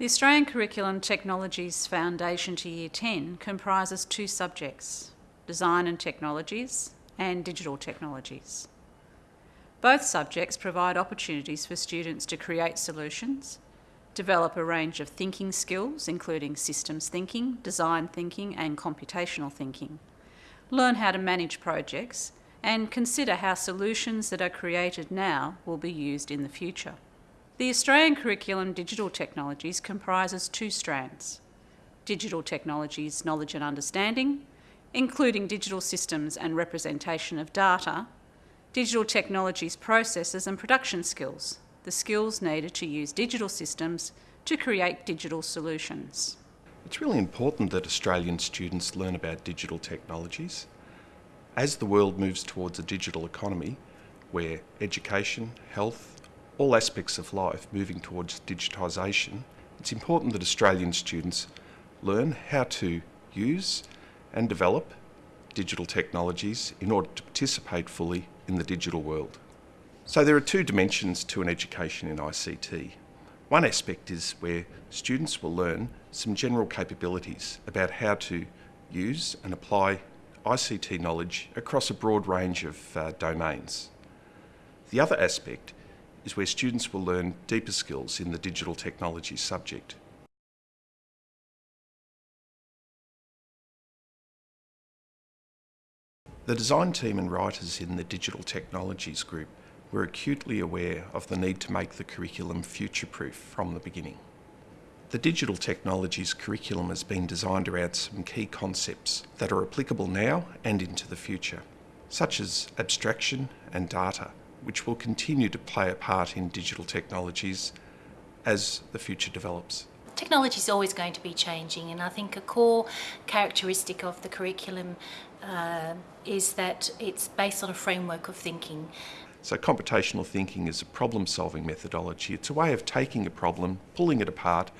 The Australian Curriculum Technologies Foundation to Year 10 comprises two subjects, Design and Technologies and Digital Technologies. Both subjects provide opportunities for students to create solutions, develop a range of thinking skills, including systems thinking, design thinking, and computational thinking, learn how to manage projects, and consider how solutions that are created now will be used in the future. The Australian Curriculum Digital Technologies comprises two strands digital technologies knowledge and understanding, including digital systems and representation of data, digital technologies processes and production skills, the skills needed to use digital systems to create digital solutions. It's really important that Australian students learn about digital technologies. As the world moves towards a digital economy, where education, health, all aspects of life moving towards digitisation, it's important that Australian students learn how to use and develop digital technologies in order to participate fully in the digital world. So there are two dimensions to an education in ICT. One aspect is where students will learn some general capabilities about how to use and apply ICT knowledge across a broad range of uh, domains. The other aspect is where students will learn deeper skills in the digital technology subject. The design team and writers in the Digital Technologies group were acutely aware of the need to make the curriculum future-proof from the beginning. The Digital Technologies curriculum has been designed around some key concepts that are applicable now and into the future, such as abstraction and data, which will continue to play a part in digital technologies as the future develops. Technology is always going to be changing and I think a core characteristic of the curriculum uh, is that it's based on a framework of thinking. So computational thinking is a problem-solving methodology. It's a way of taking a problem, pulling it apart,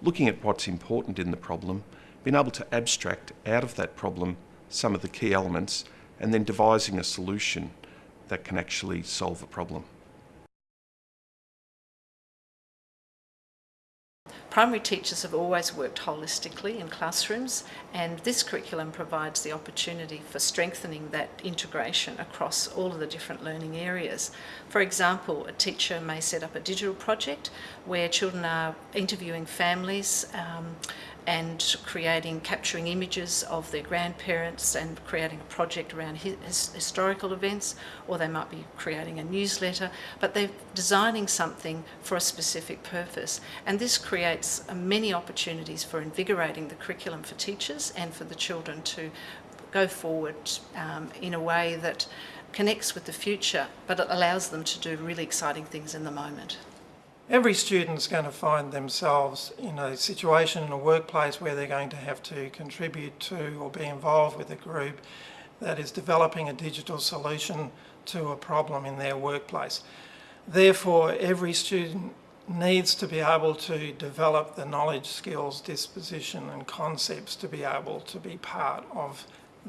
looking at what's important in the problem, being able to abstract out of that problem some of the key elements, and then devising a solution that can actually solve a problem. Primary teachers have always worked holistically in classrooms and this curriculum provides the opportunity for strengthening that integration across all of the different learning areas. For example, a teacher may set up a digital project where children are interviewing families um, and creating, capturing images of their grandparents and creating a project around his, historical events, or they might be creating a newsletter, but they're designing something for a specific purpose. And this creates uh, many opportunities for invigorating the curriculum for teachers and for the children to go forward um, in a way that connects with the future, but it allows them to do really exciting things in the moment. Every student's going to find themselves in a situation in a workplace where they're going to have to contribute to or be involved with a group that is developing a digital solution to a problem in their workplace. Therefore, every student needs to be able to develop the knowledge, skills, disposition and concepts to be able to be part of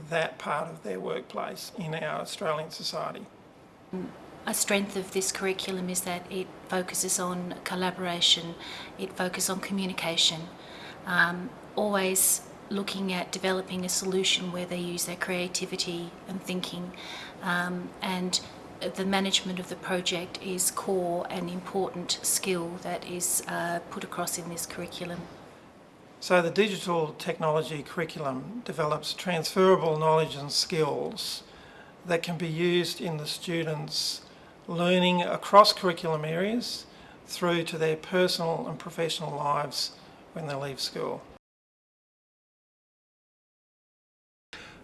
that part of their workplace in our Australian society. A strength of this curriculum is that it focuses on collaboration, it focuses on communication, um, always looking at developing a solution where they use their creativity and thinking um, and the management of the project is core and important skill that is uh, put across in this curriculum. So the digital technology curriculum develops transferable knowledge and skills that can be used in the students' learning across curriculum areas through to their personal and professional lives when they leave school.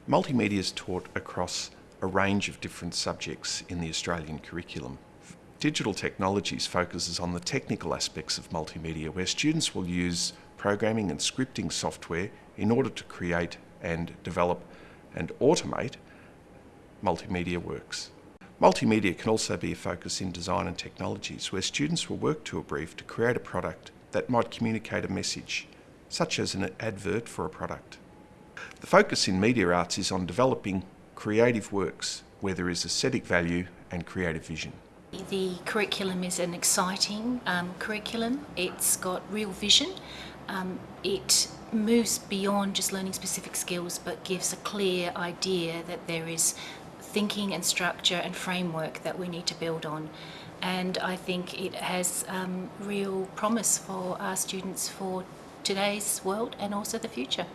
Multimedia is taught across a range of different subjects in the Australian curriculum. Digital Technologies focuses on the technical aspects of multimedia where students will use programming and scripting software in order to create and develop and automate multimedia works. Multimedia can also be a focus in design and technologies where students will work to a brief to create a product that might communicate a message, such as an advert for a product. The focus in media arts is on developing creative works where there is aesthetic value and creative vision. The curriculum is an exciting um, curriculum. It's got real vision. Um, it moves beyond just learning specific skills but gives a clear idea that there is thinking and structure and framework that we need to build on. And I think it has um, real promise for our students for today's world and also the future.